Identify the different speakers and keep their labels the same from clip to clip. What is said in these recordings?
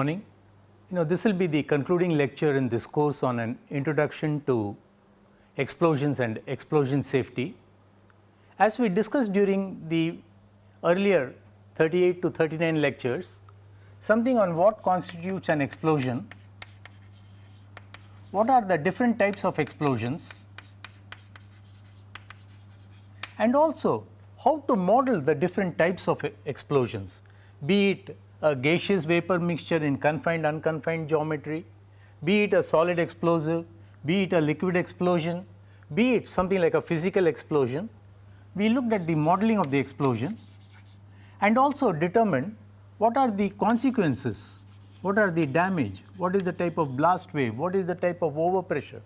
Speaker 1: morning. You know this will be the concluding lecture in this course on an introduction to explosions and explosion safety. As we discussed during the earlier 38 to 39 lectures, something on what constitutes an explosion, what are the different types of explosions and also how to model the different types of explosions, be it a gaseous vapor mixture in confined unconfined geometry, be it a solid explosive, be it a liquid explosion, be it something like a physical explosion. We looked at the modeling of the explosion and also determined what are the consequences, what are the damage, what is the type of blast wave, what is the type of overpressure,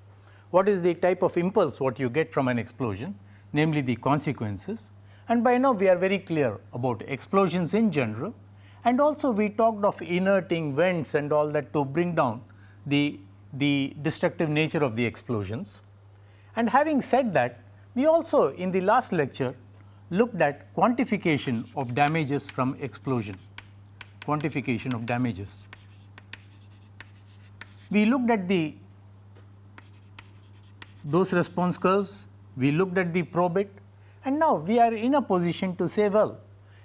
Speaker 1: what is the type of impulse what you get from an explosion, namely the consequences. And by now we are very clear about explosions in general and also we talked of inerting vents and all that to bring down the, the destructive nature of the explosions. And having said that, we also in the last lecture looked at quantification of damages from explosion, quantification of damages. We looked at the dose response curves, we looked at the probit and now we are in a position to say well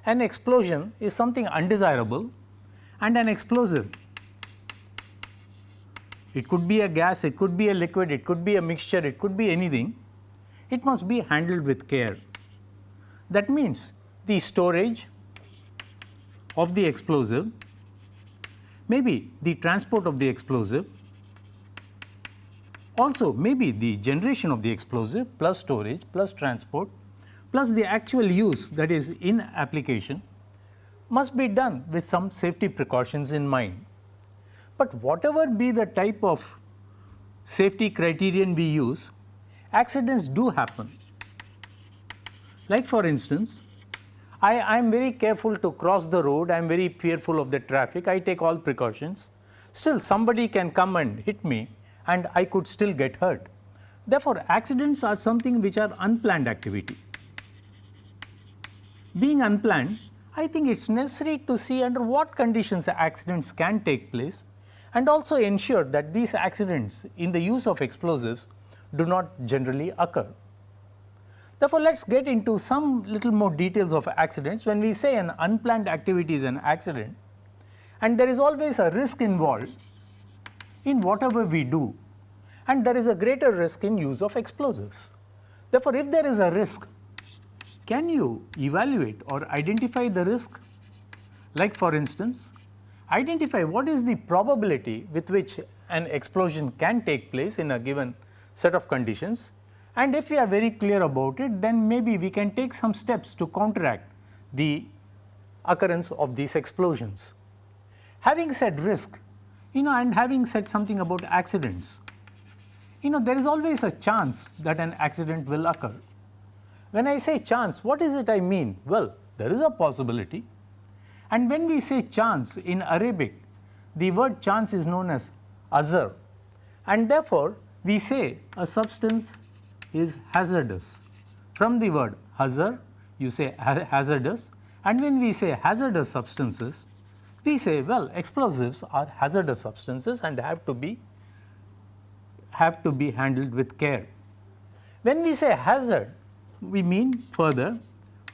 Speaker 1: an explosion is something undesirable and an explosive it could be a gas, it could be a liquid, it could be a mixture, it could be anything, it must be handled with care. That means the storage of the explosive, maybe the transport of the explosive, also maybe the generation of the explosive plus storage plus transport plus the actual use that is in application must be done with some safety precautions in mind. But whatever be the type of safety criterion we use, accidents do happen. Like for instance, I am very careful to cross the road, I am very fearful of the traffic, I take all precautions. Still somebody can come and hit me and I could still get hurt. Therefore, accidents are something which are unplanned activity. Being unplanned, I think it is necessary to see under what conditions accidents can take place and also ensure that these accidents in the use of explosives do not generally occur. Therefore, let us get into some little more details of accidents when we say an unplanned activity is an accident and there is always a risk involved in whatever we do and there is a greater risk in use of explosives. Therefore, if there is a risk, can you evaluate or identify the risk? Like for instance, identify what is the probability with which an explosion can take place in a given set of conditions and if we are very clear about it then maybe we can take some steps to counteract the occurrence of these explosions. Having said risk, you know and having said something about accidents, you know there is always a chance that an accident will occur. When I say chance, what is it I mean? Well, there is a possibility and when we say chance in Arabic, the word chance is known as azar and therefore, we say a substance is hazardous. From the word hazard, you say hazardous and when we say hazardous substances, we say well explosives are hazardous substances and have to be have to be handled with care. When we say hazard, we mean further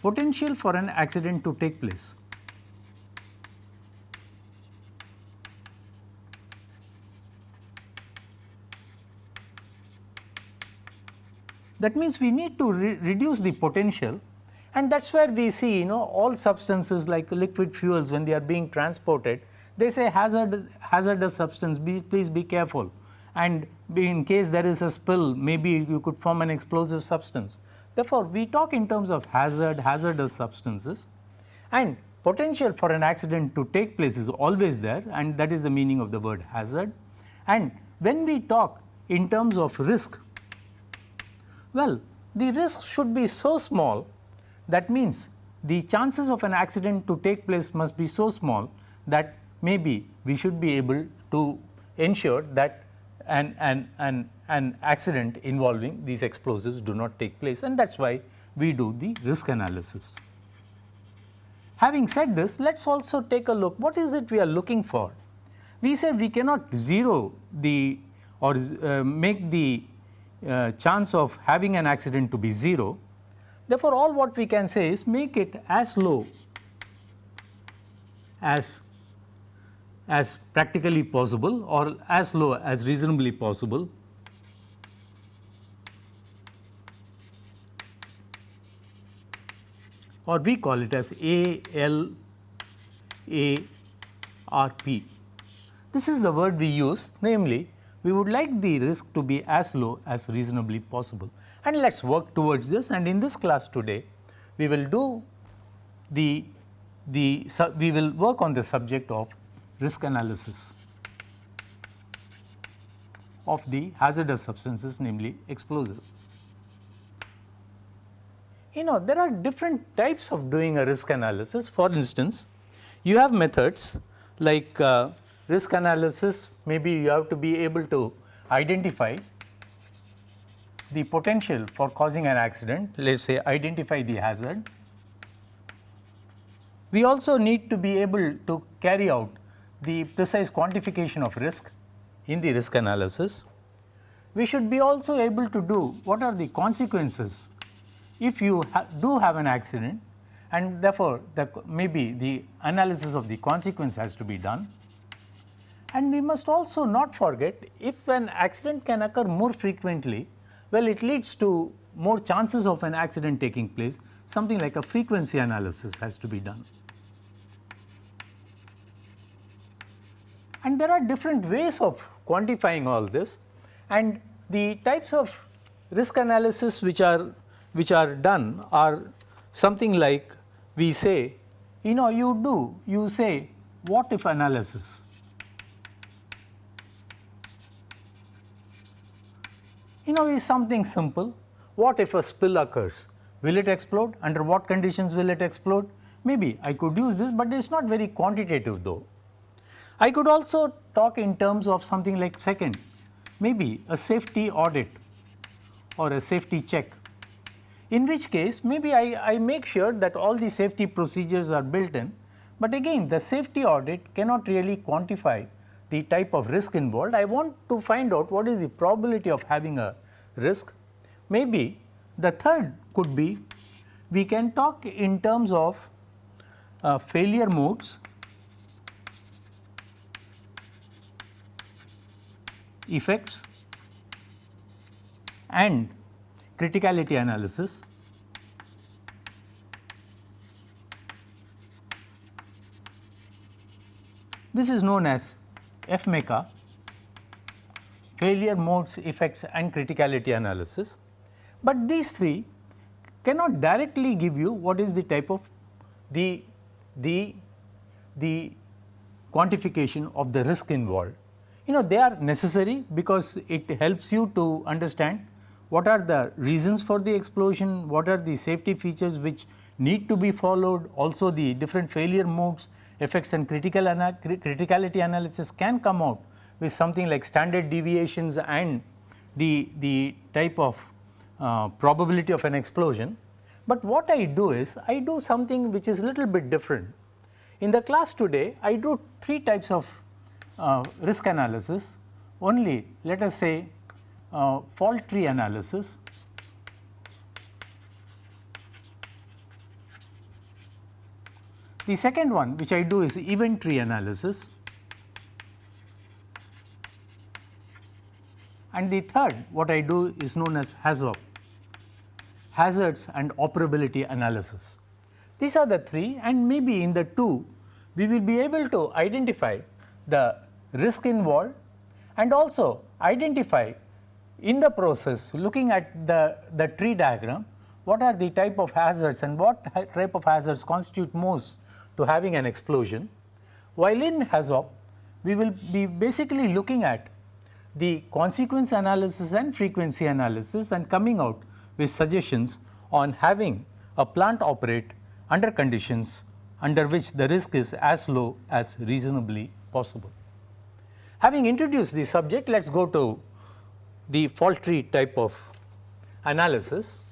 Speaker 1: potential for an accident to take place. That means, we need to re reduce the potential and that is where we see you know all substances like liquid fuels when they are being transported they say hazard hazardous substance be, please be careful and in case there is a spill maybe you could form an explosive substance. Therefore, we talk in terms of hazard hazardous substances and potential for an accident to take place is always there and that is the meaning of the word hazard. And when we talk in terms of risk well, the risk should be so small that means the chances of an accident to take place must be so small that maybe we should be able to ensure that an, an, an, an accident involving these explosives do not take place and that is why we do the risk analysis. Having said this, let us also take a look what is it we are looking for. we said we cannot zero the or uh, make the uh, chance of having an accident to be 0. Therefore, all what we can say is make it as low as as practically possible or as low as reasonably possible or we call it as A L A R P. This is the word we use namely we would like the risk to be as low as reasonably possible. And let us work towards this. And in this class today we will do the, the we will work on the subject of risk analysis of the hazardous substances namely explosive you know there are different types of doing a risk analysis. For instance, you have methods like uh, risk analysis maybe you have to be able to identify the potential for causing an accident let us say identify the hazard. We also need to be able to carry out the precise quantification of risk in the risk analysis. We should be also able to do what are the consequences if you ha do have an accident and therefore, the maybe the analysis of the consequence has to be done. And we must also not forget if an accident can occur more frequently, well it leads to more chances of an accident taking place, something like a frequency analysis has to be done. And there are different ways of quantifying all this and the types of risk analysis which are which are done are something like we say you know you do you say what if analysis. You know is something simple. What if a spill occurs? Will it explode? Under what conditions will it explode? Maybe I could use this, but it is not very quantitative though. I could also talk in terms of something like second. Maybe a safety audit or a safety check in which case maybe I, I make sure that all the safety procedures are built in, but again the safety audit cannot really quantify the type of risk involved. I want to find out what is the probability of having a risk. Maybe the third could be we can talk in terms of uh, failure modes, effects and criticality analysis. This is known as FMECA failure modes effects and criticality analysis, but these three cannot directly give you what is the type of the the the quantification of the risk involved. You know they are necessary because it helps you to understand what are the reasons for the explosion, what are the safety features which need to be followed, also the different failure modes, effects and critical ana criticality analysis can come out with something like standard deviations and the, the type of uh, probability of an explosion. But what I do is I do something which is little bit different. In the class today I do three types of uh, risk analysis only let us say uh, fault tree analysis, The second one which I do is event tree analysis. And the third what I do is known as HAZOP hazards and operability analysis. These are the three and maybe in the two we will be able to identify the risk involved and also identify in the process looking at the, the tree diagram what are the type of hazards and what type of hazards constitute most to having an explosion. While in HAZOP we will be basically looking at the consequence analysis and frequency analysis and coming out with suggestions on having a plant operate under conditions under which the risk is as low as reasonably possible. Having introduced the subject, let us go to the fault tree type of analysis.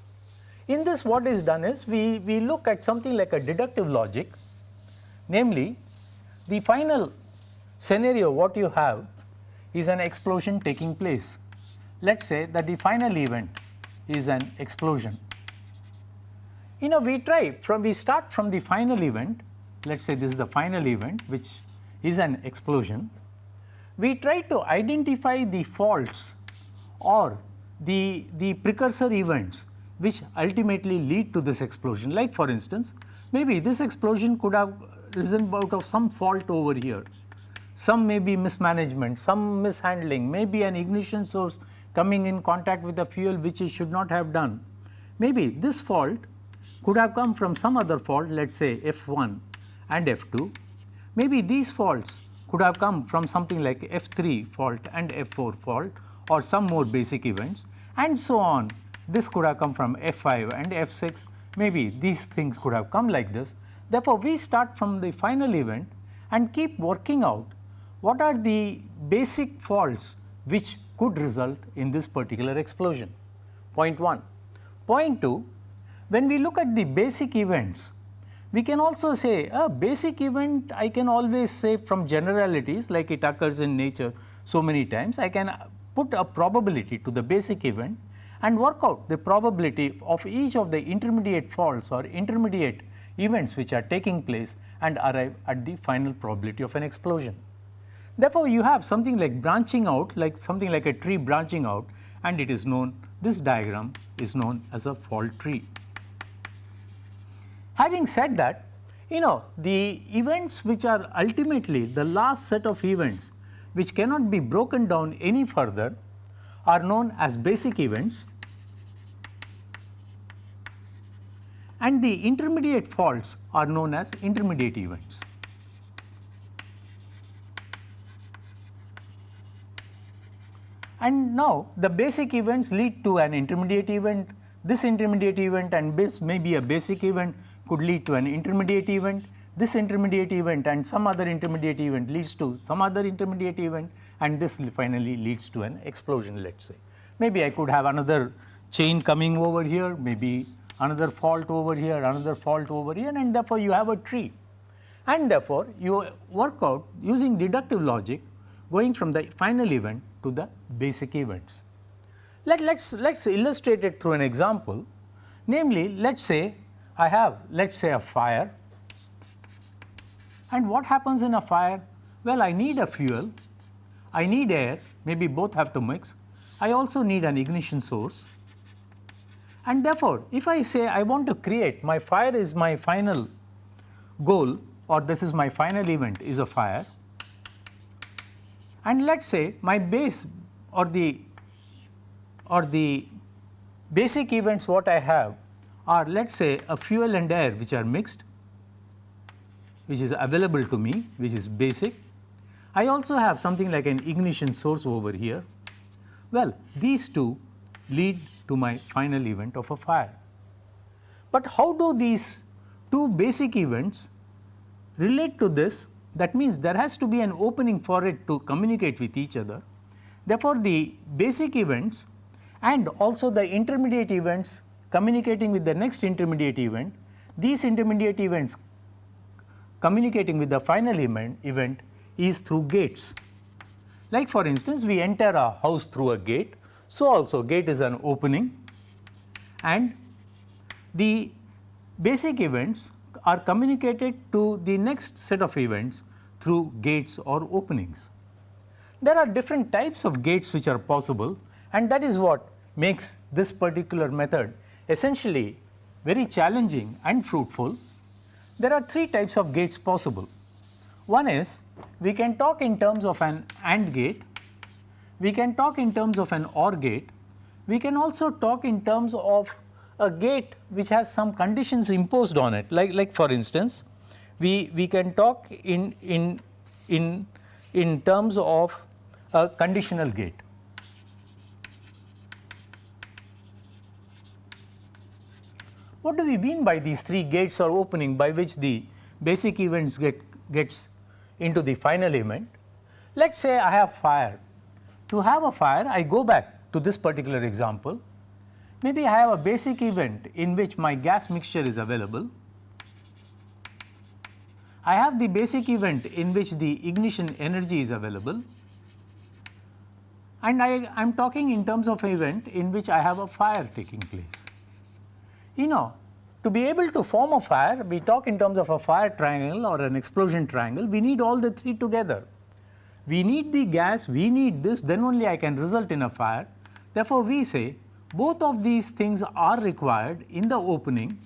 Speaker 1: In this what is done is we, we look at something like a deductive logic namely the final scenario what you have is an explosion taking place. Let us say that the final event is an explosion. You know we try from we start from the final event let us say this is the final event which is an explosion. We try to identify the faults or the, the precursor events which ultimately lead to this explosion like for instance maybe this explosion could have risen out of some fault over here some may be mismanagement, some mishandling, maybe an ignition source coming in contact with the fuel which it should not have done. Maybe this fault could have come from some other fault let us say F1 and F2. Maybe these faults could have come from something like F3 fault and F4 fault or some more basic events and so on. This could have come from F5 and F6 maybe these things could have come like this. Therefore, we start from the final event and keep working out what are the basic faults which could result in this particular explosion? Point 1. Point 2, when we look at the basic events, we can also say a basic event I can always say from generalities like it occurs in nature so many times, I can put a probability to the basic event and work out the probability of each of the intermediate faults or intermediate events which are taking place and arrive at the final probability of an explosion. Therefore, you have something like branching out like something like a tree branching out and it is known this diagram is known as a fault tree. Having said that you know the events which are ultimately the last set of events which cannot be broken down any further are known as basic events. And the intermediate faults are known as intermediate events. And now the basic events lead to an intermediate event, this intermediate event and this may be a basic event could lead to an intermediate event, this intermediate event and some other intermediate event leads to some other intermediate event and this finally leads to an explosion let us say. Maybe I could have another chain coming over here, maybe another fault over here, another fault over here and therefore, you have a tree. And therefore, you work out using deductive logic going from the final event to the basic events. Let us let us illustrate it through an example namely let us say I have let us say a fire and what happens in a fire? Well, I need a fuel, I need air. Maybe both have to mix, I also need an ignition source. And therefore, if I say I want to create my fire is my final goal or this is my final event is a fire. And let us say my base or the or the basic events what I have are let us say a fuel and air which are mixed which is available to me which is basic. I also have something like an ignition source over here. Well, these two lead to my final event of a fire. But how do these two basic events relate to this that means there has to be an opening for it to communicate with each other. Therefore, the basic events and also the intermediate events communicating with the next intermediate event, these intermediate events communicating with the final event, is through gates. Like for instance, we enter a house through a gate, so also gate is an opening and the basic events are communicated to the next set of events through gates or openings. There are different types of gates which are possible and that is what makes this particular method essentially very challenging and fruitful. There are three types of gates possible. One is we can talk in terms of an AND gate, we can talk in terms of an OR gate, we can also talk in terms of a gate which has some conditions imposed on it like, like for instance we, we can talk in, in, in, in terms of a conditional gate. What do we mean by these three gates or opening by which the basic events get gets into the final event? Let us say I have fire. To have a fire I go back to this particular example Maybe I have a basic event in which my gas mixture is available. I have the basic event in which the ignition energy is available and I am talking in terms of event in which I have a fire taking place. You know to be able to form a fire we talk in terms of a fire triangle or an explosion triangle we need all the three together. We need the gas, we need this then only I can result in a fire. Therefore, we say both of these things are required in the opening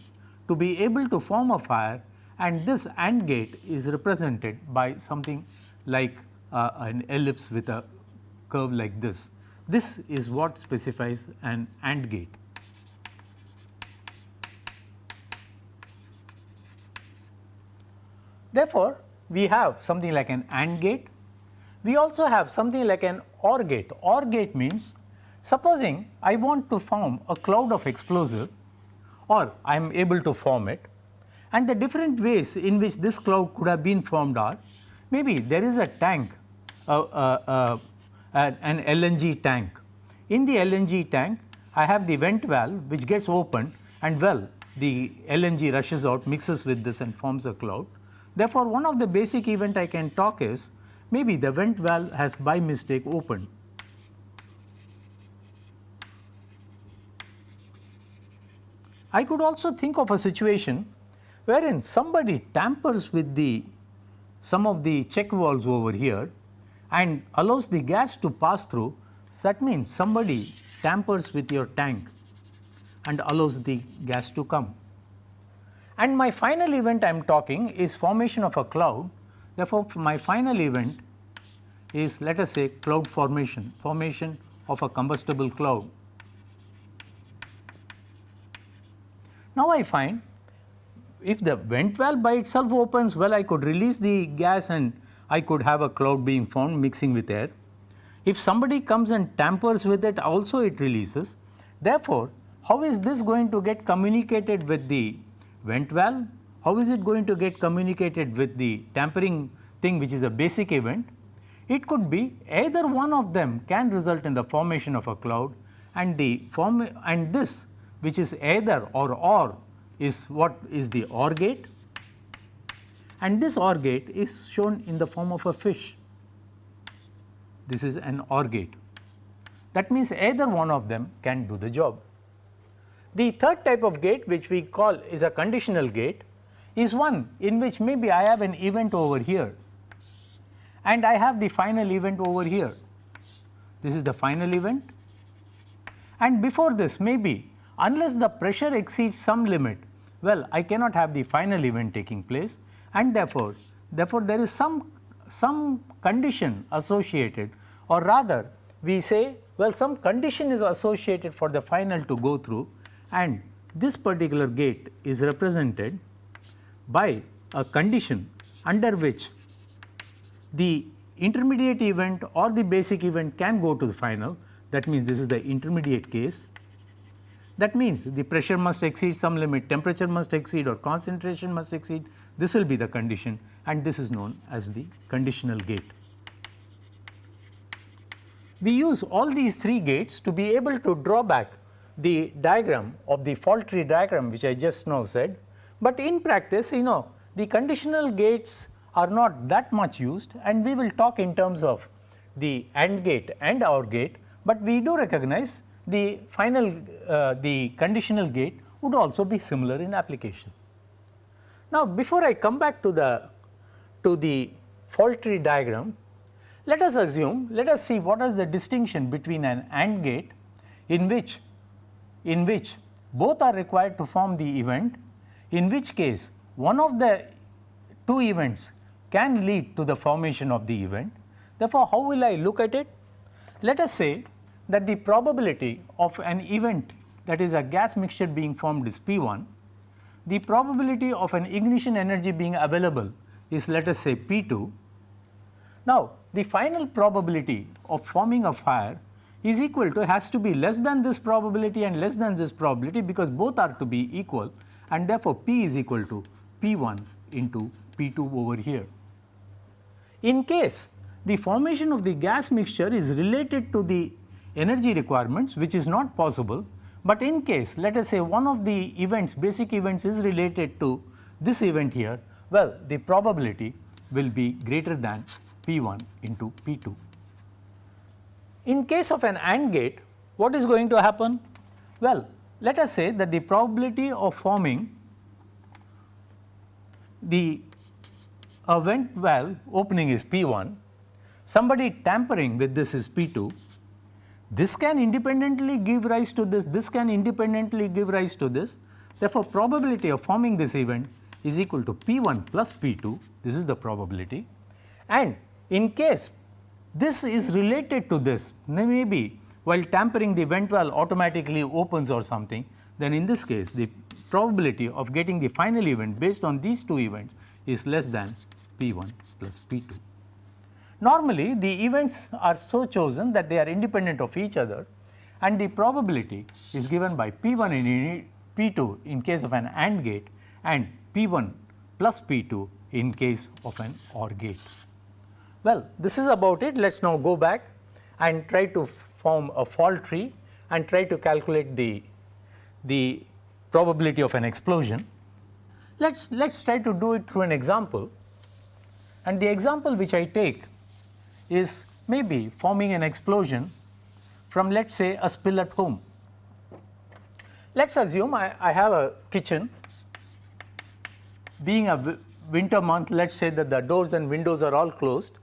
Speaker 1: to be able to form a fire and this AND gate is represented by something like uh, an ellipse with a curve like this. This is what specifies an AND gate. Therefore, we have something like an AND gate. We also have something like an OR gate. OR gate means supposing I want to form a cloud of explosive or I am able to form it and the different ways in which this cloud could have been formed are maybe there is a tank uh, uh, uh, an LNG tank. In the LNG tank I have the vent valve which gets opened and well the LNG rushes out mixes with this and forms a cloud. Therefore, one of the basic event I can talk is maybe the vent valve has by mistake opened. I could also think of a situation wherein somebody tampers with the some of the check valves over here and allows the gas to pass through, that means somebody tampers with your tank and allows the gas to come. And my final event I am talking is formation of a cloud. Therefore, my final event is let us say cloud formation, formation of a combustible cloud. Now, I find if the vent valve by itself opens well I could release the gas and I could have a cloud being formed mixing with air. If somebody comes and tampers with it also it releases. Therefore, how is this going to get communicated with the vent valve? How is it going to get communicated with the tampering thing which is a basic event? It could be either one of them can result in the formation of a cloud and the form and this which is either or or is what is the OR gate and this OR gate is shown in the form of a fish. This is an OR gate. That means either one of them can do the job. The third type of gate which we call is a conditional gate is one in which maybe I have an event over here and I have the final event over here. This is the final event and before this maybe unless the pressure exceeds some limit well I cannot have the final event taking place and therefore, therefore there is some, some condition associated or rather we say well some condition is associated for the final to go through and this particular gate is represented by a condition under which the intermediate event or the basic event can go to the final that means this is the intermediate case that means the pressure must exceed some limit, temperature must exceed or concentration must exceed. This will be the condition and this is known as the conditional gate. We use all these three gates to be able to draw back the diagram of the fault tree diagram which I just now said, but in practice you know the conditional gates are not that much used and we will talk in terms of the AND gate and OR gate, but we do recognize the final uh, the conditional gate would also be similar in application. Now, before I come back to the to the fault tree diagram, let us assume let us see what is the distinction between an AND gate in which in which both are required to form the event in which case one of the two events can lead to the formation of the event. Therefore, how will I look at it? Let us say that the probability of an event that is a gas mixture being formed is P 1, the probability of an ignition energy being available is let us say P 2. Now, the final probability of forming a fire is equal to has to be less than this probability and less than this probability because both are to be equal and therefore, P is equal to P 1 into P 2 over here. In case the formation of the gas mixture is related to the energy requirements which is not possible, but in case let us say one of the events basic events is related to this event here, well the probability will be greater than P1 into P2. In case of an AND gate, what is going to happen? Well, let us say that the probability of forming the a vent valve opening is P1, somebody tampering with this is P2, this can independently give rise to this, this can independently give rise to this. Therefore, probability of forming this event is equal to P1 plus P2, this is the probability and in case this is related to this, maybe while tampering the vent valve automatically opens or something, then in this case the probability of getting the final event based on these two events is less than P1 plus P2. Normally the events are so chosen that they are independent of each other and the probability is given by P1 in P2 in case of an AND gate and P1 plus P2 in case of an OR gate. Well, this is about it. Let us now go back and try to form a fault tree and try to calculate the, the probability of an explosion. Let us let us try to do it through an example and the example which I take is maybe forming an explosion from let us say a spill at home. Let us assume I, I have a kitchen being a winter month let us say that the doors and windows are all closed.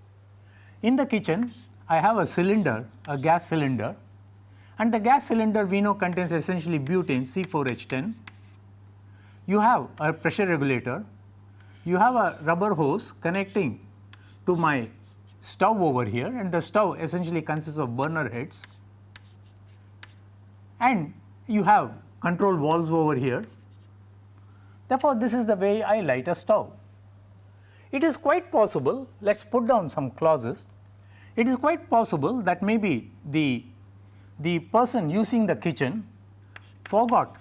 Speaker 1: In the kitchen I have a cylinder a gas cylinder and the gas cylinder we know contains essentially butane C4H10. You have a pressure regulator, you have a rubber hose connecting to my stove over here and the stove essentially consists of burner heads and you have control valves over here. Therefore, this is the way I light a stove. It is quite possible, let us put down some clauses, it is quite possible that maybe the, the person using the kitchen forgot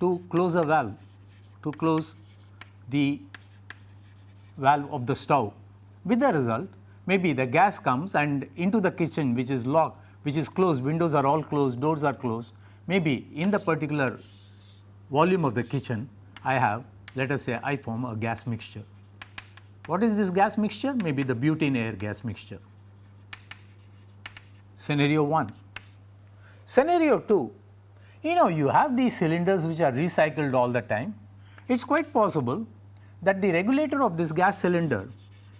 Speaker 1: to close a valve, to close the valve of the stove with the result maybe the gas comes and into the kitchen which is locked which is closed windows are all closed doors are closed maybe in the particular volume of the kitchen I have let us say I form a gas mixture. What is this gas mixture? Maybe the butane air gas mixture. Scenario 1. Scenario 2, you know you have these cylinders which are recycled all the time. It is quite possible that the regulator of this gas cylinder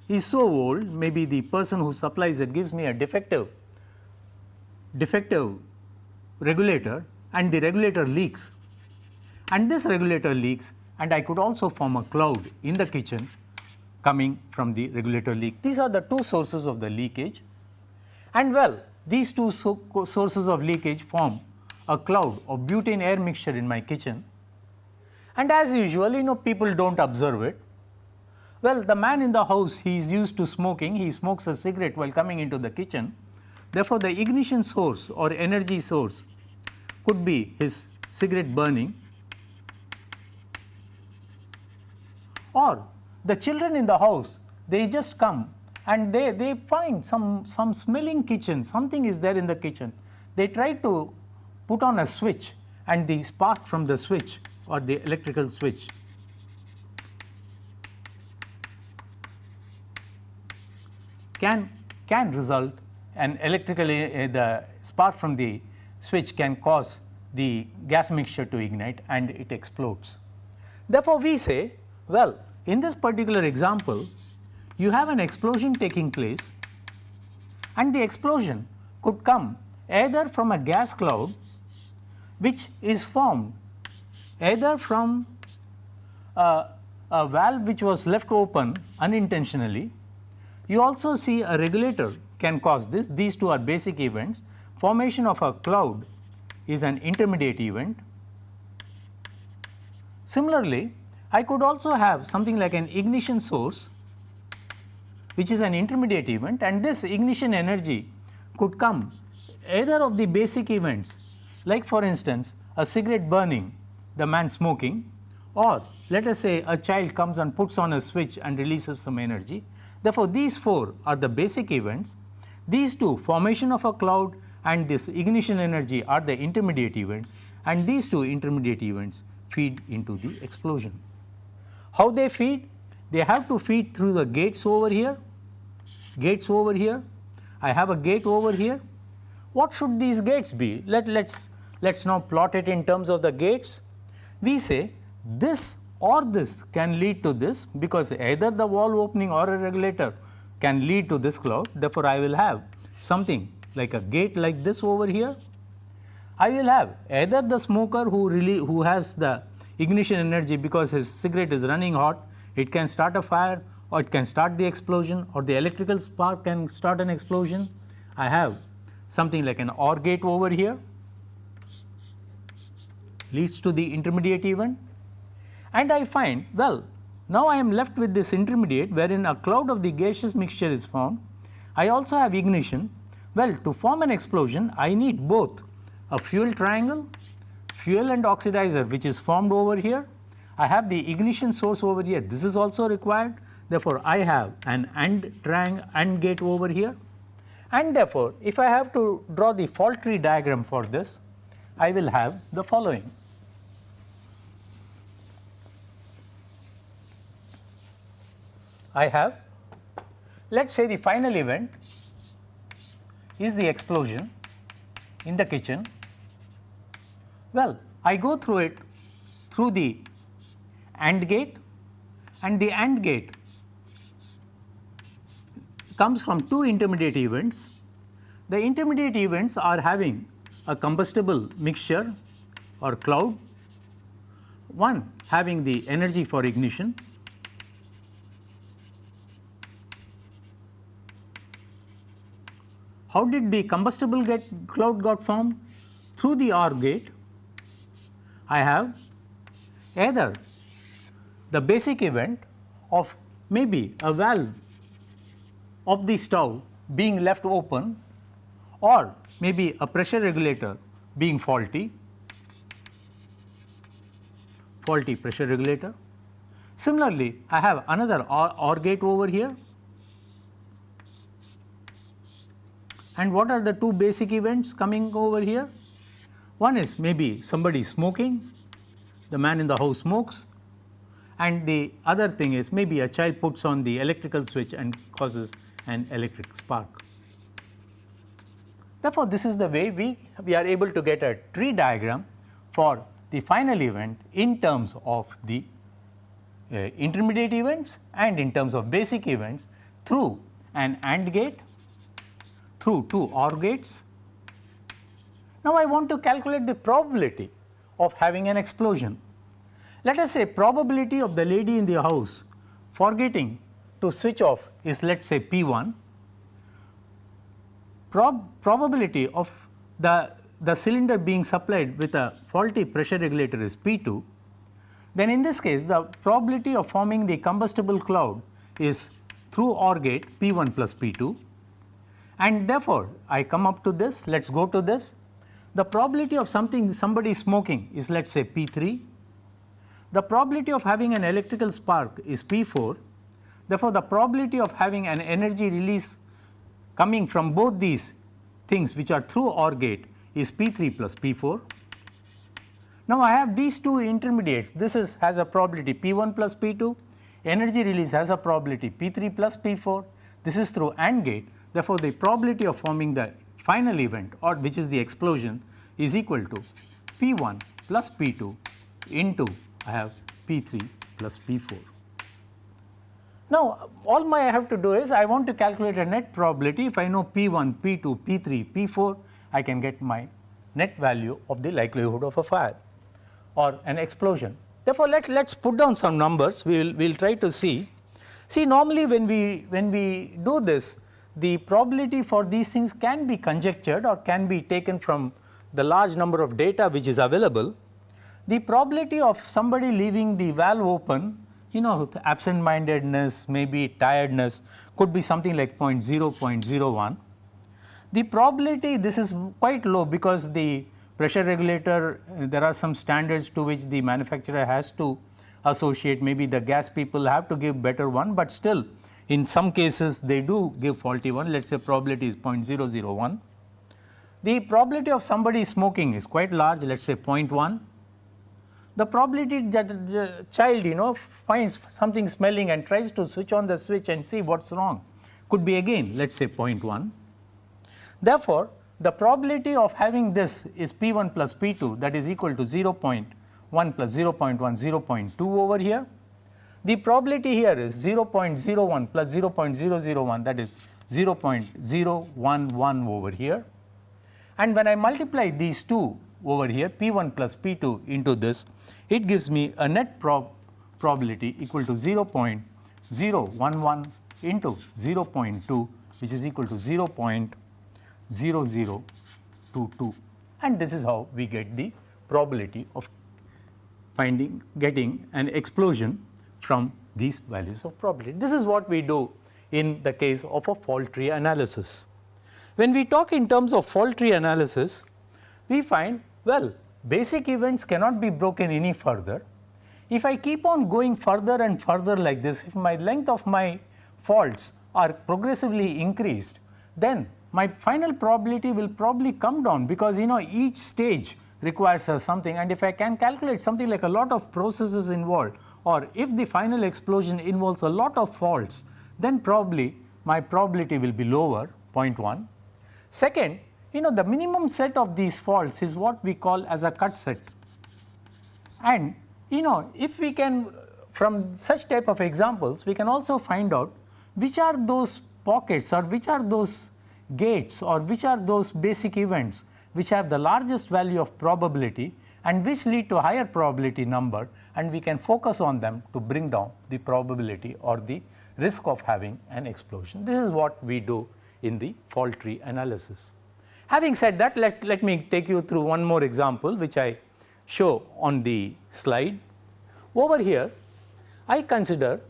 Speaker 1: is so old maybe the person who supplies it gives me a defective defective regulator and the regulator leaks and this regulator leaks and I could also form a cloud in the kitchen coming from the regulator leak. These are the two sources of the leakage and well these two so sources of leakage form a cloud of butane air mixture in my kitchen and as usual you know people do not observe it well, the man in the house he is used to smoking, he smokes a cigarette while coming into the kitchen. Therefore, the ignition source or energy source could be his cigarette burning or the children in the house they just come and they, they find some, some smelling kitchen, something is there in the kitchen. They try to put on a switch and the spark from the switch or the electrical switch can, can result and electrically uh, the spark from the switch can cause the gas mixture to ignite and it explodes. Therefore, we say well in this particular example you have an explosion taking place and the explosion could come either from a gas cloud which is formed either from a, a valve which was left open unintentionally you also see a regulator can cause this, these two are basic events. Formation of a cloud is an intermediate event. Similarly, I could also have something like an ignition source which is an intermediate event and this ignition energy could come either of the basic events like for instance a cigarette burning, the man smoking or let us say a child comes and puts on a switch and releases some energy Therefore, these four are the basic events. These two formation of a cloud and this ignition energy are the intermediate events and these two intermediate events feed into the explosion. How they feed? They have to feed through the gates over here, gates over here. I have a gate over here. What should these gates be? Let, let's, let's now plot it in terms of the gates. We say this or this can lead to this because either the wall opening or a regulator can lead to this cloud. Therefore, I will have something like a gate like this over here. I will have either the smoker who really who has the ignition energy because his cigarette is running hot, it can start a fire or it can start the explosion or the electrical spark can start an explosion. I have something like an OR gate over here leads to the intermediate event and I find well now I am left with this intermediate wherein a cloud of the gaseous mixture is formed. I also have ignition. Well, to form an explosion, I need both a fuel triangle, fuel and oxidizer which is formed over here. I have the ignition source over here. This is also required. Therefore, I have an AND triangle AND gate over here. And therefore, if I have to draw the fault tree diagram for this, I will have the following. I have let us say the final event is the explosion in the kitchen. Well, I go through it through the AND gate and the AND gate comes from two intermediate events. The intermediate events are having a combustible mixture or cloud, one having the energy for ignition How did the combustible get cloud got formed? Through the OR gate, I have either the basic event of maybe a valve of the stove being left open or maybe a pressure regulator being faulty, faulty pressure regulator. Similarly, I have another OR, OR gate over here And what are the two basic events coming over here? One is maybe somebody smoking, the man in the house smokes and the other thing is maybe a child puts on the electrical switch and causes an electric spark. Therefore, this is the way we, we are able to get a tree diagram for the final event in terms of the uh, intermediate events and in terms of basic events through an AND gate through two OR gates. Now, I want to calculate the probability of having an explosion. Let us say probability of the lady in the house forgetting to switch off is let us say P 1, Prob probability of the, the cylinder being supplied with a faulty pressure regulator is P 2, then in this case the probability of forming the combustible cloud is through OR gate P 1 plus P 2 and therefore, I come up to this. Let us go to this the probability of something somebody smoking is let us say P 3 the probability of having an electrical spark is P 4 therefore, the probability of having an energy release coming from both these things which are through OR gate is P 3 plus P 4. Now, I have these two intermediates. This is has a probability P 1 plus P 2 energy release has a probability P 3 plus P 4 this is through AND gate. Therefore, the probability of forming the final event or which is the explosion is equal to P 1 plus P 2 into I have P 3 plus P 4. Now, all my I have to do is I want to calculate a net probability if I know P 1, P 2, P 3, P 4 I can get my net value of the likelihood of a fire or an explosion. Therefore, let us put down some numbers we will we'll try to see. See normally when we when we do this the probability for these things can be conjectured or can be taken from the large number of data which is available. The probability of somebody leaving the valve open you know absent mindedness maybe tiredness could be something like 0 0.0, 0.01. The probability this is quite low because the pressure regulator there are some standards to which the manufacturer has to associate maybe the gas people have to give better one, but still in some cases they do give faulty one let us say probability is 0.001. The probability of somebody smoking is quite large let us say 0.1. the probability that the child you know finds something smelling and tries to switch on the switch and see what is wrong could be again let us say 0.1. Therefore, the probability of having this is P 1 plus P 2 that is equal to 0.1 plus 0.1 0.2 over here. The probability here is 0.01 plus 0.001 that is 0.011 over here. And when I multiply these two over here P 1 plus P 2 into this it gives me a net prob probability equal to 0.011 into 0.2 which is equal to 0.0022 and this is how we get the probability of finding getting an explosion from these values of probability. This is what we do in the case of a fault tree analysis. When we talk in terms of fault tree analysis, we find well basic events cannot be broken any further. If I keep on going further and further like this, if my length of my faults are progressively increased, then my final probability will probably come down because you know each stage requires uh, something and if I can calculate something like a lot of processes involved or if the final explosion involves a lot of faults, then probably my probability will be lower 0.1. Second, you know the minimum set of these faults is what we call as a cut set. And you know if we can from such type of examples we can also find out which are those pockets or which are those gates or which are those basic events which have the largest value of probability and which lead to higher probability number and we can focus on them to bring down the probability or the risk of having an explosion. This is what we do in the fault tree analysis. Having said that let let me take you through one more example which I show on the slide. Over here I consider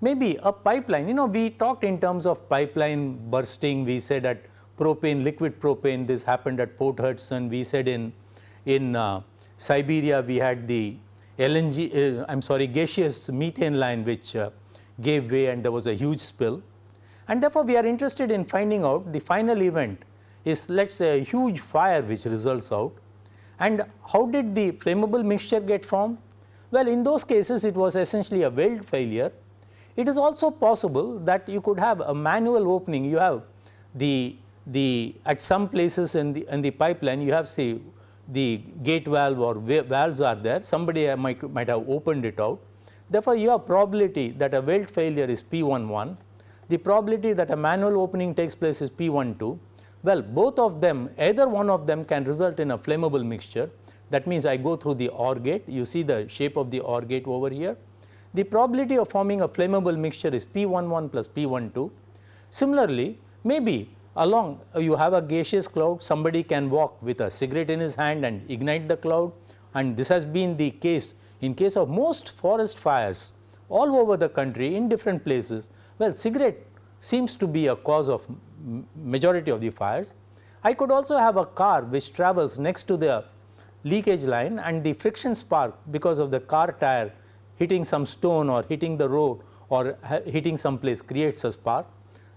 Speaker 1: maybe a pipeline you know we talked in terms of pipeline bursting we said at propane liquid propane this happened at Port Hudson. We said in in uh, Siberia we had the LNG uh, I am sorry gaseous methane line which uh, gave way and there was a huge spill. And therefore we are interested in finding out the final event is let us say a huge fire which results out. And how did the flammable mixture get formed? Well in those cases it was essentially a weld failure. It is also possible that you could have a manual opening, you have the, the at some places in the, in the pipeline you have say the gate valve or valves are there, somebody uh, might, might have opened it out. Therefore, your probability that a weld failure is P11, the probability that a manual opening takes place is P12. Well, both of them either one of them can result in a flammable mixture that means I go through the OR gate, you see the shape of the OR gate over here the probability of forming a flammable mixture is P11 plus P12. Similarly, maybe along uh, you have a gaseous cloud somebody can walk with a cigarette in his hand and ignite the cloud and this has been the case in case of most forest fires all over the country in different places. Well, cigarette seems to be a cause of majority of the fires. I could also have a car which travels next to the leakage line and the friction spark because of the car tire hitting some stone or hitting the road or hitting some place creates a spark.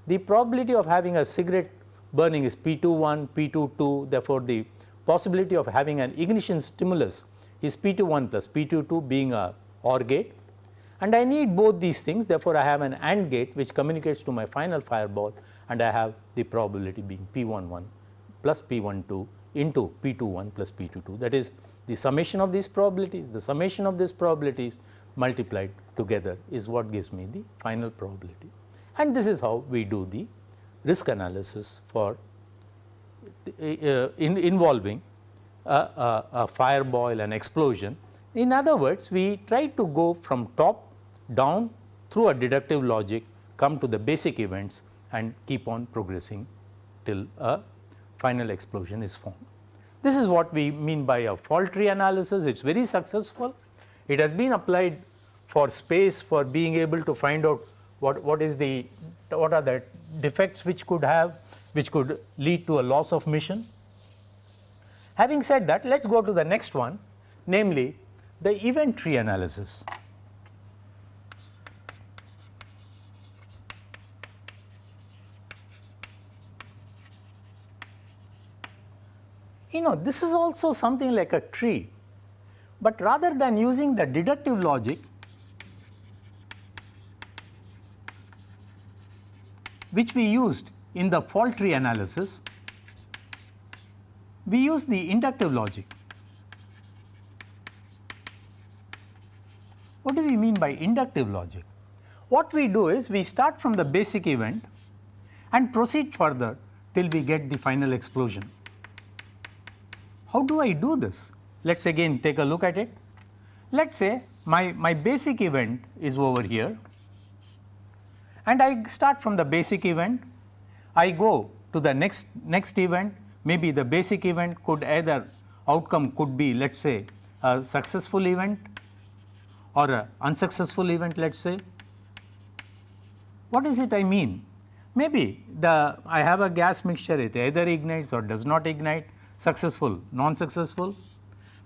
Speaker 1: The probability of having a cigarette burning is P21, P22 therefore, the possibility of having an ignition stimulus is P21 plus P22 being a OR gate and I need both these things therefore, I have an AND gate which communicates to my final fireball and I have the probability being P11 plus P12 into P21 plus P22 that is the summation of these probabilities, the summation of these probabilities multiplied together is what gives me the final probability. And this is how we do the risk analysis for uh, in involving a, a, a fireball and explosion. In other words, we try to go from top down through a deductive logic come to the basic events and keep on progressing till a final explosion is formed. This is what we mean by a fault tree analysis, it is very successful it has been applied for space for being able to find out what, what is the what are the defects which could have which could lead to a loss of mission. Having said that let us go to the next one namely the event tree analysis. You know this is also something like a tree but rather than using the deductive logic which we used in the fault tree analysis, we use the inductive logic. What do we mean by inductive logic? What we do is we start from the basic event and proceed further till we get the final explosion. How do I do this? Let us again take a look at it. Let us say my, my basic event is over here and I start from the basic event, I go to the next, next event, maybe the basic event could either outcome could be let us say a successful event or a unsuccessful event let us say. What is it I mean? Maybe the I have a gas mixture it either ignites or does not ignite successful, non-successful.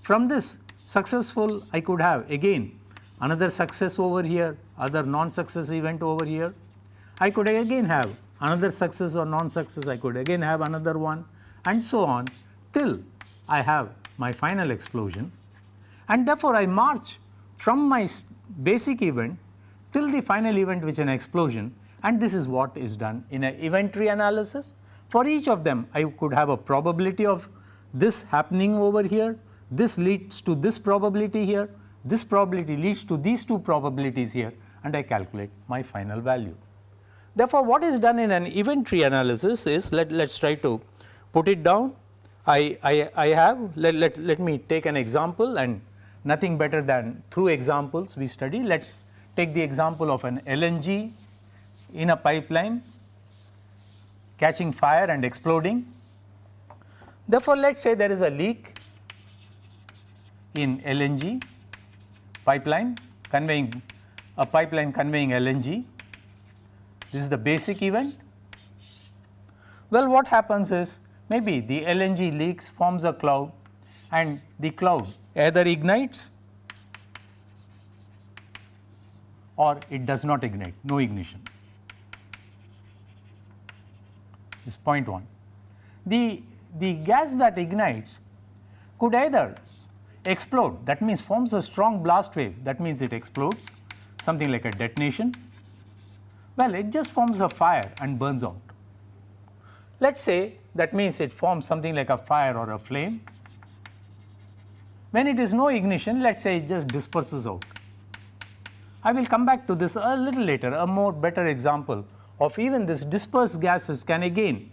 Speaker 1: From this successful I could have again another success over here, other non-success event over here. I could again have another success or non-success, I could again have another one and so on till I have my final explosion and therefore, I march from my basic event till the final event which is an explosion and this is what is done in an event tree analysis. For each of them I could have a probability of this happening over here, this leads to this probability here, this probability leads to these two probabilities here and I calculate my final value. Therefore, what is done in an event tree analysis is let us try to put it down. I, I, I have let, let, let me take an example and nothing better than through examples we study. Let us take the example of an LNG in a pipeline catching fire and exploding. Therefore, let us say there is a leak in LNG pipeline conveying a pipeline conveying LNG. This is the basic event. Well, what happens is maybe the LNG leaks forms a cloud and the cloud either ignites or it does not ignite, no ignition. This point 1. The, the gas that ignites could either explode that means forms a strong blast wave that means it explodes something like a detonation. Well, it just forms a fire and burns out. Let us say that means it forms something like a fire or a flame. When it is no ignition let us say it just disperses out. I will come back to this a little later a more better example of even this dispersed gases can again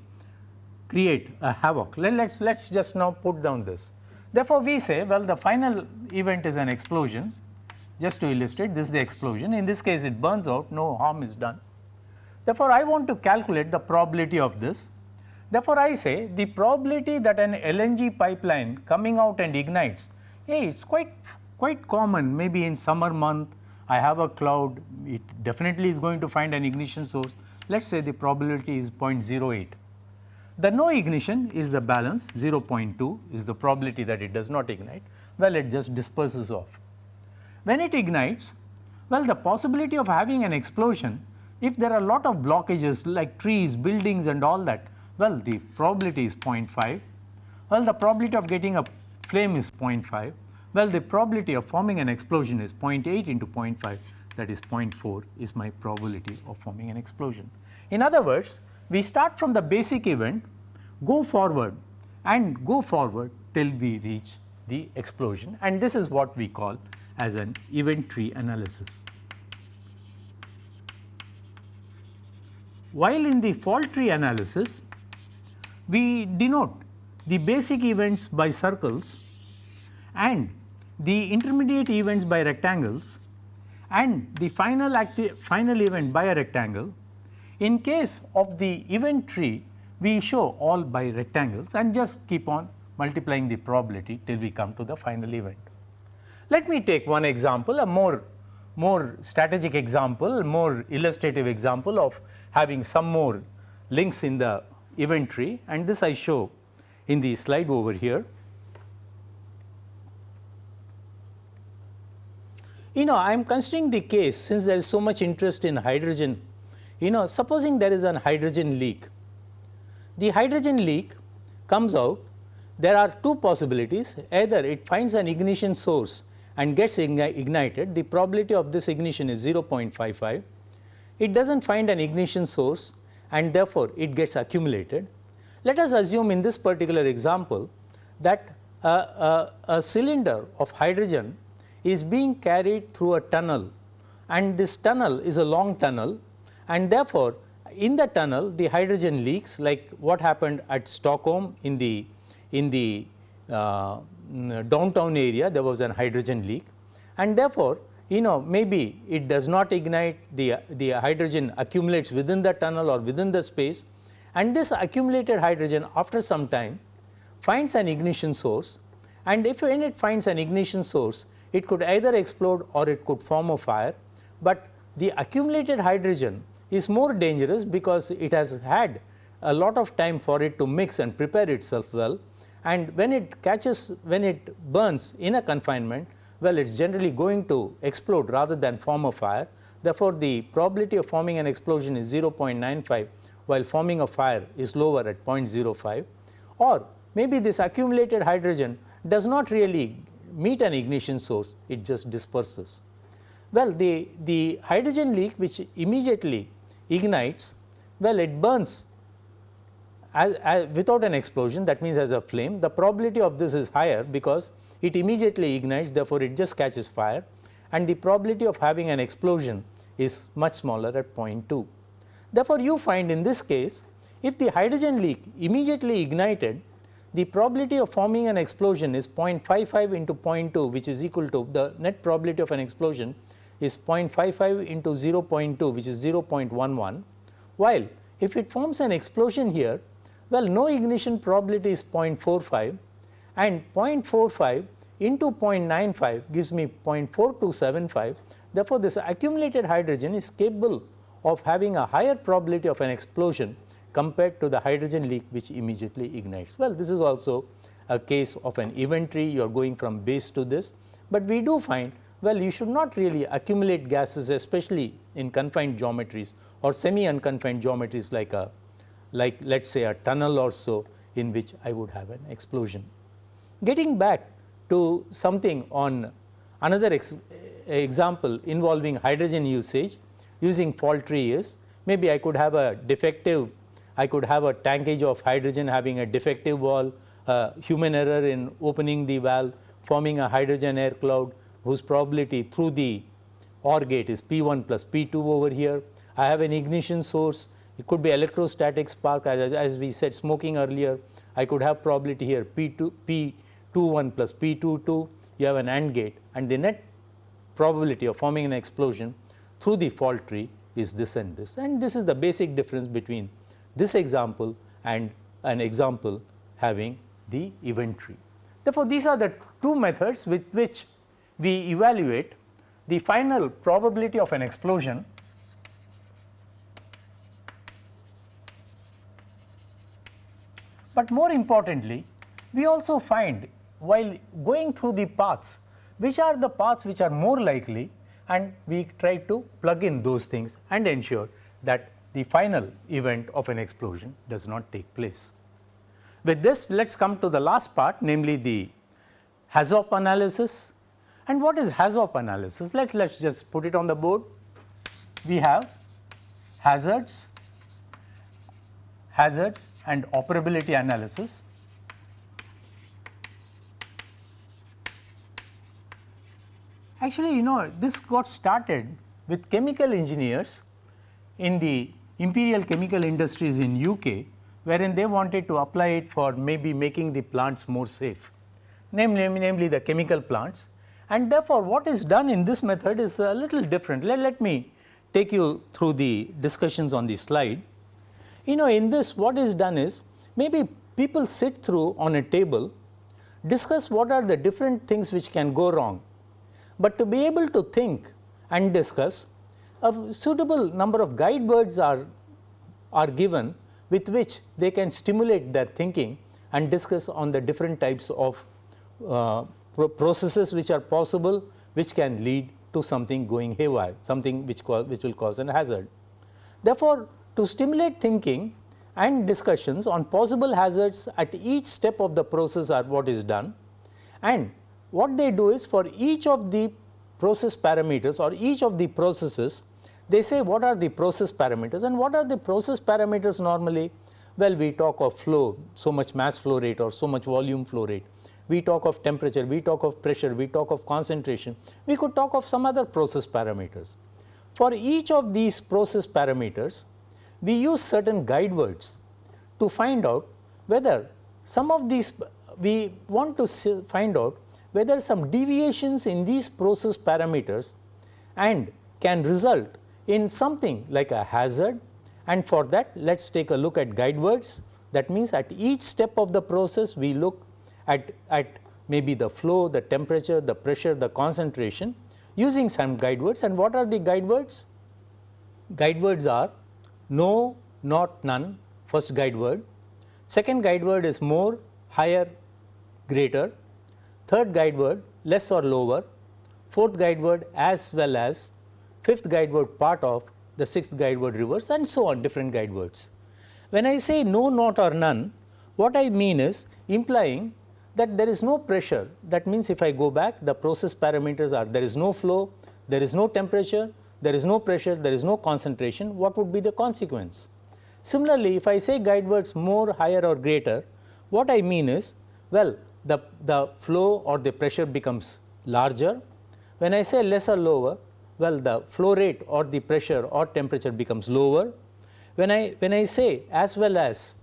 Speaker 1: create a havoc. Let us let us just now put down this. Therefore, we say well the final event is an explosion just to illustrate this is the explosion in this case it burns out no harm is done. Therefore, I want to calculate the probability of this. Therefore, I say the probability that an LNG pipeline coming out and ignites hey it is quite quite common maybe in summer month I have a cloud it definitely is going to find an ignition source let us say the probability is 0.08. The no ignition is the balance 0.2 is the probability that it does not ignite, well it just disperses off. When it ignites, well the possibility of having an explosion, if there are a lot of blockages like trees, buildings and all that, well the probability is 0.5, well the probability of getting a flame is 0.5, well the probability of forming an explosion is 0.8 into 0.5 that is 0.4 is my probability of forming an explosion. In other words, we start from the basic event, go forward and go forward till we reach the explosion and this is what we call as an event tree analysis. While in the fault tree analysis, we denote the basic events by circles and the intermediate events by rectangles and the final final event by a rectangle. In case of the event tree, we show all by rectangles and just keep on multiplying the probability till we come to the final event. Let me take one example, a more more strategic example, more illustrative example of having some more links in the event tree and this I show in the slide over here. You know I am considering the case since there is so much interest in hydrogen, you know supposing there is an hydrogen leak. The hydrogen leak comes out, there are two possibilities either it finds an ignition source and gets ignited, the probability of this ignition is 0.55. It does not find an ignition source and therefore, it gets accumulated. Let us assume in this particular example that a, a, a cylinder of hydrogen is being carried through a tunnel and this tunnel is a long tunnel and therefore, in the tunnel the hydrogen leaks like what happened at Stockholm in the in the uh, Mm, uh, downtown area there was an hydrogen leak. And therefore, you know maybe it does not ignite the, the hydrogen accumulates within the tunnel or within the space. And this accumulated hydrogen after some time finds an ignition source. And if when it finds an ignition source it could either explode or it could form a fire, but the accumulated hydrogen is more dangerous because it has had a lot of time for it to mix and prepare itself well and when it catches when it burns in a confinement well it is generally going to explode rather than form a fire. Therefore, the probability of forming an explosion is 0.95 while forming a fire is lower at 0.05 or maybe this accumulated hydrogen does not really meet an ignition source it just disperses. Well the, the hydrogen leak which immediately ignites well it burns as, as, without an explosion that means as a flame the probability of this is higher because it immediately ignites therefore, it just catches fire and the probability of having an explosion is much smaller at 0.2. Therefore, you find in this case if the hydrogen leak immediately ignited the probability of forming an explosion is 0.55 into 0.2 which is equal to the net probability of an explosion is 0.55 into 0.2 which is 0.11 while if it forms an explosion here well no ignition probability is 0.45 and 0.45 into 0.95 gives me 0.4275 therefore, this accumulated hydrogen is capable of having a higher probability of an explosion compared to the hydrogen leak which immediately ignites. Well, this is also a case of an tree you are going from base to this, but we do find well you should not really accumulate gases especially in confined geometries or semi unconfined geometries like a like let us say a tunnel or so in which I would have an explosion. Getting back to something on another ex example involving hydrogen usage using fault tree is maybe I could have a defective I could have a tankage of hydrogen having a defective wall, human error in opening the valve, forming a hydrogen air cloud whose probability through the OR gate is P1 plus P2 over here. I have an ignition source, it could be electrostatic spark as, as we said smoking earlier. I could have probability here P2, P21 plus P22, you have an AND gate and the net probability of forming an explosion through the fault tree is this and this and this is the basic difference between this example and an example having the event tree. Therefore, these are the two methods with which we evaluate the final probability of an explosion But more importantly, we also find while going through the paths, which are the paths which are more likely and we try to plug in those things and ensure that the final event of an explosion does not take place. With this let us come to the last part namely the HAZOP analysis and what is HAZOP analysis? Let us just put it on the board. We have hazards, hazards and operability analysis. Actually you know this got started with chemical engineers in the Imperial Chemical Industries in UK wherein they wanted to apply it for maybe making the plants more safe, namely, namely the chemical plants. And therefore, what is done in this method is a little different. Let, let me take you through the discussions on the slide. You know in this what is done is maybe people sit through on a table discuss what are the different things which can go wrong, but to be able to think and discuss a suitable number of guide words are, are given with which they can stimulate their thinking and discuss on the different types of uh, processes which are possible which can lead to something going haywire, something which, which will cause an hazard. Therefore, to stimulate thinking and discussions on possible hazards at each step of the process are what is done. And what they do is for each of the process parameters or each of the processes they say what are the process parameters. And what are the process parameters normally? Well we talk of flow so much mass flow rate or so much volume flow rate. We talk of temperature we talk of pressure we talk of concentration. We could talk of some other process parameters. For each of these process parameters we use certain guide words to find out whether some of these we want to find out whether some deviations in these process parameters and can result in something like a hazard. And for that let us take a look at guide words. That means at each step of the process we look at, at maybe the flow, the temperature, the pressure, the concentration using some guide words. And what are the guide words? Guide words are no, not, none. First guide word, second guide word is more, higher, greater, third guide word less or lower, fourth guide word as well as, fifth guide word part of, the sixth guide word reverse and so on different guide words. When I say no, not or none, what I mean is implying that there is no pressure. That means if I go back the process parameters are there is no flow, there is no temperature, there is no pressure, there is no concentration what would be the consequence. Similarly, if I say guide words more, higher or greater what I mean is well the, the flow or the pressure becomes larger. When I say less or lower well the flow rate or the pressure or temperature becomes lower. When I, when I say as well as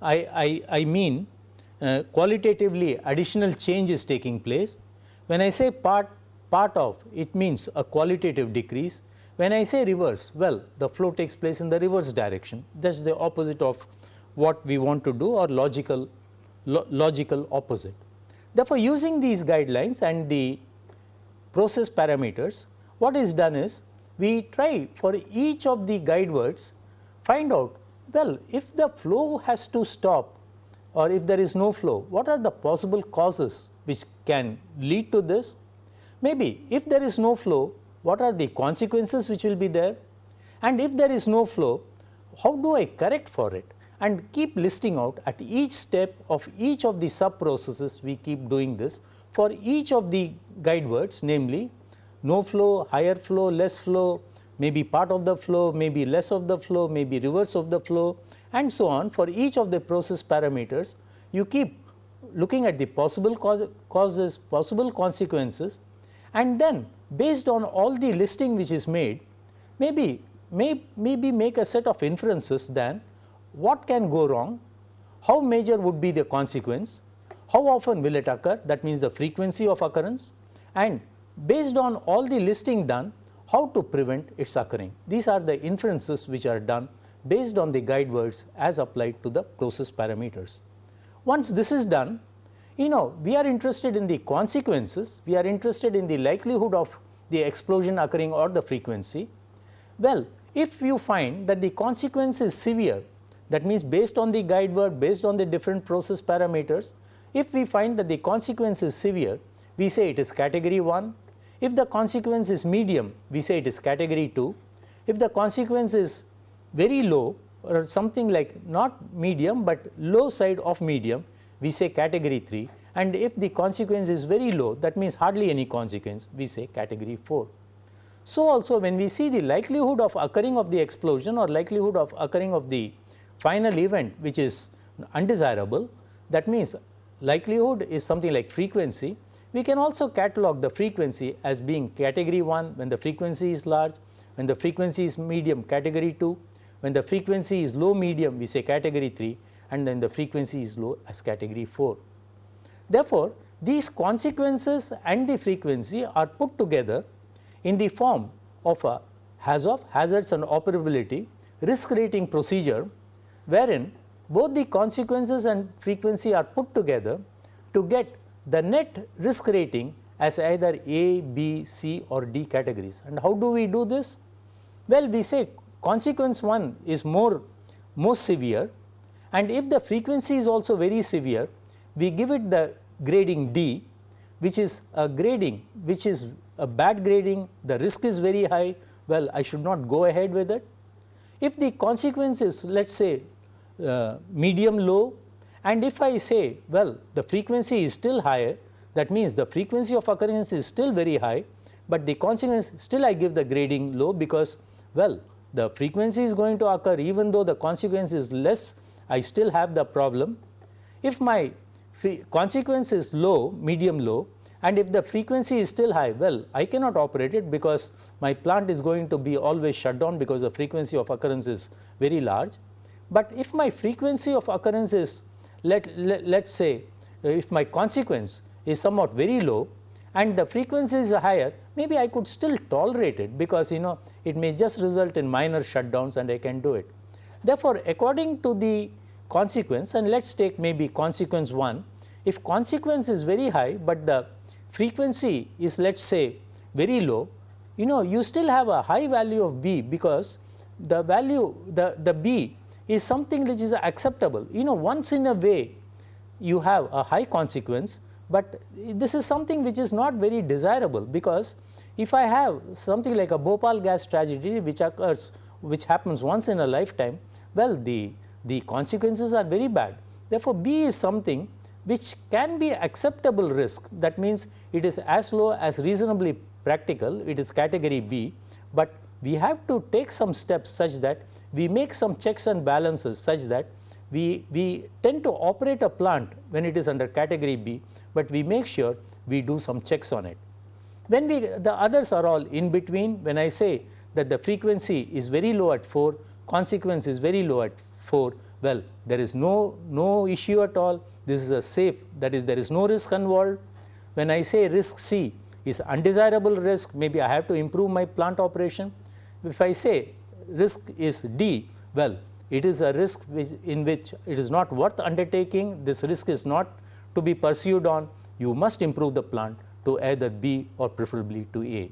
Speaker 1: I, I, I mean uh, qualitatively additional change is taking place. When I say part, part of it means a qualitative decrease. When I say reverse well the flow takes place in the reverse direction that is the opposite of what we want to do or logical lo logical opposite. Therefore, using these guidelines and the process parameters what is done is we try for each of the guide words find out well if the flow has to stop or if there is no flow, what are the possible causes which can lead to this? Maybe if there is no flow, what are the consequences which will be there? And if there is no flow, how do I correct for it? And keep listing out at each step of each of the sub processes we keep doing this for each of the guide words namely no flow, higher flow, less flow, maybe part of the flow, maybe less of the flow, maybe reverse of the flow and so on for each of the process parameters you keep looking at the possible causes, possible consequences and then based on all the listing which is made maybe may, maybe make a set of inferences then what can go wrong, how major would be the consequence, how often will it occur that means the frequency of occurrence and based on all the listing done how to prevent its occurring. These are the inferences which are done based on the guide words as applied to the process parameters. Once this is done, you know we are interested in the consequences, we are interested in the likelihood of the explosion occurring or the frequency. Well, if you find that the consequence is severe, that means based on the guide word, based on the different process parameters, if we find that the consequence is severe, we say it is category 1. If the consequence is medium, we say it is category 2. If the consequence is very low or something like not medium, but low side of medium we say category 3 and if the consequence is very low that means hardly any consequence we say category 4. So, also when we see the likelihood of occurring of the explosion or likelihood of occurring of the final event which is undesirable that means likelihood is something like frequency we can also catalog the frequency as being category 1 when the frequency is large, when the frequency is medium category 2, when the frequency is low medium we say category 3 and then the frequency is low as category 4. Therefore, these consequences and the frequency are put together in the form of a has of hazards and operability risk rating procedure wherein both the consequences and frequency are put together to get the net risk rating as either A, B, C or D categories. And how do we do this? Well, we say consequence 1 is more most severe and if the frequency is also very severe we give it the grading D which is a grading which is a bad grading the risk is very high well I should not go ahead with it. If the consequence is let us say uh, medium low and if I say well the frequency is still higher That means, the frequency of occurrence is still very high, but the consequence still I give the grading low because well the frequency is going to occur even though the consequence is less I still have the problem. If my consequence is low medium low and if the frequency is still high well I cannot operate it because my plant is going to be always shut down because the frequency of occurrence is very large. But if my frequency of occurrence is let, let us say uh, if my consequence is somewhat very low and the frequency is higher maybe I could still tolerate it because you know it may just result in minor shutdowns and I can do it. Therefore, according to the consequence and let us take maybe consequence 1, if consequence is very high, but the frequency is let us say very low, you know you still have a high value of B because the value the, the B is something which is acceptable. You know once in a way you have a high consequence, but this is something which is not very desirable because if I have something like a Bhopal gas tragedy which occurs which happens once in a lifetime, well the, the consequences are very bad. Therefore, B is something which can be acceptable risk that means it is as low as reasonably practical it is category B, but we have to take some steps such that we make some checks and balances such that we, we tend to operate a plant when it is under category B, but we make sure we do some checks on it. When we the others are all in between when I say that the frequency is very low at 4, consequence is very low at 4, well there is no, no issue at all, this is a safe that is there is no risk involved. When I say risk C is undesirable risk maybe I have to improve my plant operation. If I say risk is D, well it is a risk which in which it is not worth undertaking, this risk is not to be pursued on, you must improve the plant to either B or preferably to A.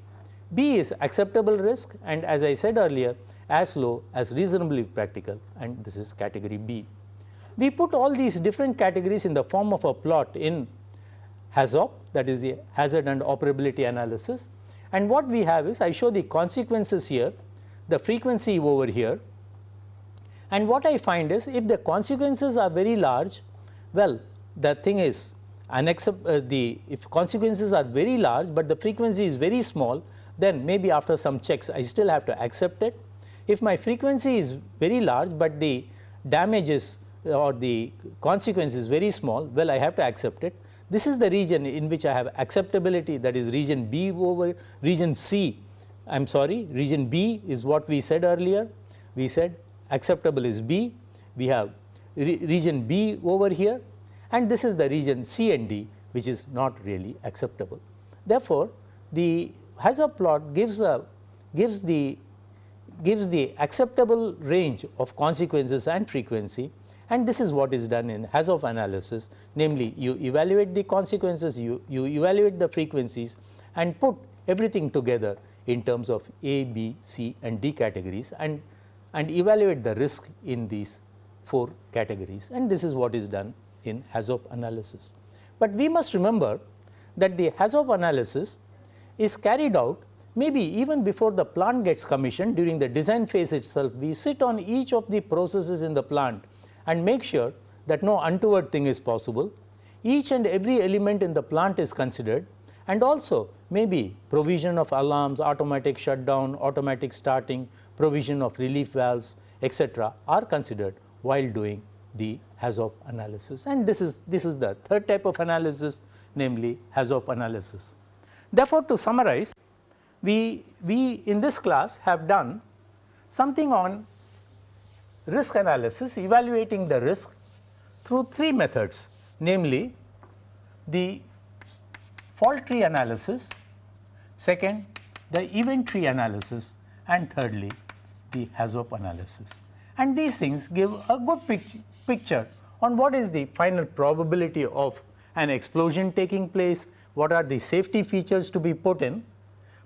Speaker 1: B is acceptable risk and as I said earlier as low as reasonably practical and this is category B. We put all these different categories in the form of a plot in HAZOP that is the hazard and operability analysis and what we have is I show the consequences here, the frequency over here and what I find is if the consequences are very large, well the thing is unaccept uh, the if consequences are very large, but the frequency is very small then maybe after some checks I still have to accept it. If my frequency is very large, but the damage is or the consequence is very small well I have to accept it. This is the region in which I have acceptability that is region B over region C I am sorry region B is what we said earlier. We said acceptable is B, we have re region B over here and this is the region C and D which is not really acceptable. Therefore, the HAZOP plot gives a gives the gives the acceptable range of consequences and frequency and this is what is done in HAZOP analysis namely you evaluate the consequences, you, you evaluate the frequencies and put everything together in terms of A, B, C and D categories and and evaluate the risk in these 4 categories and this is what is done in HAZOP analysis. But we must remember that the HAZOP analysis is carried out maybe even before the plant gets commissioned during the design phase itself we sit on each of the processes in the plant and make sure that no untoward thing is possible. Each and every element in the plant is considered and also maybe provision of alarms, automatic shutdown, automatic starting, provision of relief valves etc., are considered while doing the HAZOP analysis and this is this is the third type of analysis namely HAZOP analysis. Therefore, to summarize we, we in this class have done something on risk analysis evaluating the risk through three methods namely the fault tree analysis, second the event tree analysis and thirdly the HAZOP analysis. And these things give a good pic picture on what is the final probability of an explosion taking place, what are the safety features to be put in.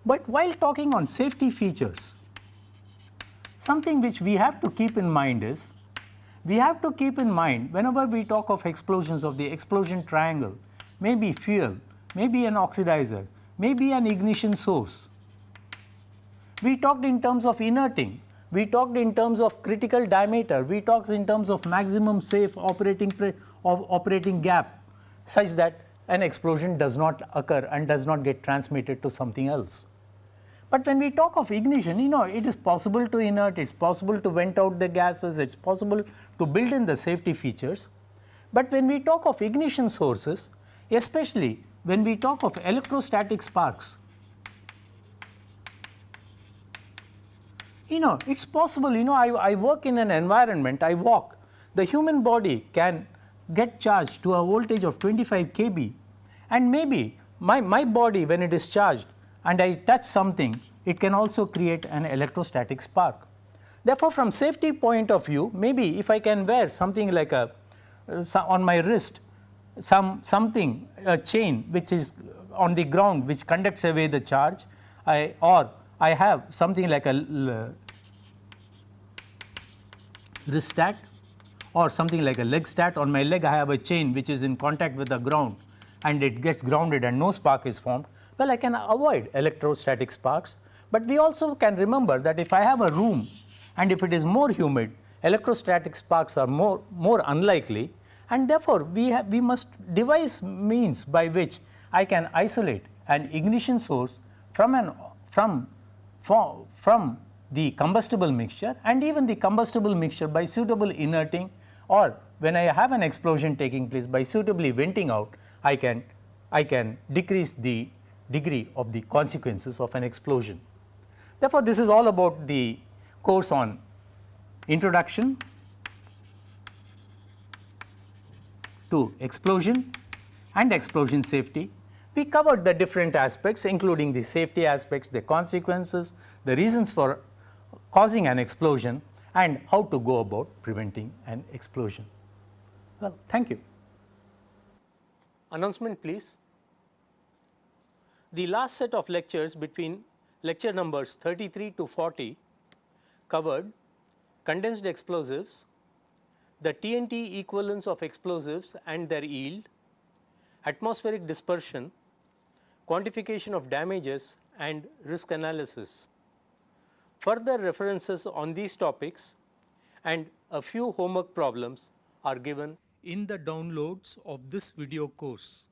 Speaker 1: But while talking on safety features, something which we have to keep in mind is, we have to keep in mind whenever we talk of explosions of the explosion triangle, maybe fuel, maybe an oxidizer, maybe an ignition source. We talked in terms of inerting, we talked in terms of critical diameter, we talked in terms of maximum safe operating of operating gap such that an explosion does not occur and does not get transmitted to something else. But when we talk of ignition, you know, it is possible to inert, it is possible to vent out the gases, it is possible to build in the safety features. But when we talk of ignition sources, especially when we talk of electrostatic sparks, you know, it is possible, you know, I, I work in an environment, I walk, the human body can get charged to a voltage of 25 kV and maybe my, my body when it is charged and I touch something, it can also create an electrostatic spark. Therefore, from safety point of view, maybe if I can wear something like a uh, on my wrist, some something a chain which is on the ground which conducts away the charge, I or I have something like a wrist stat or something like a leg stat on my leg I have a chain which is in contact with the ground and it gets grounded and no spark is formed, well I can avoid electrostatic sparks. But we also can remember that if I have a room and if it is more humid, electrostatic sparks are more, more unlikely and therefore, we, have, we must devise means by which I can isolate an ignition source from, an, from, from, from the combustible mixture and even the combustible mixture by suitable inerting or when I have an explosion taking place by suitably venting out, I can, I can decrease the degree of the consequences of an explosion. Therefore, this is all about the course on introduction to explosion and explosion safety. We covered the different aspects including the safety aspects, the consequences, the reasons for causing an explosion and how to go about preventing an explosion. Well, thank you. Announcement please. The last set of lectures between lecture numbers 33 to 40 covered condensed explosives, the TNT equivalence of explosives and their yield, atmospheric dispersion, quantification of damages and risk analysis. Further references on these topics and a few homework problems are given in the downloads of this video course.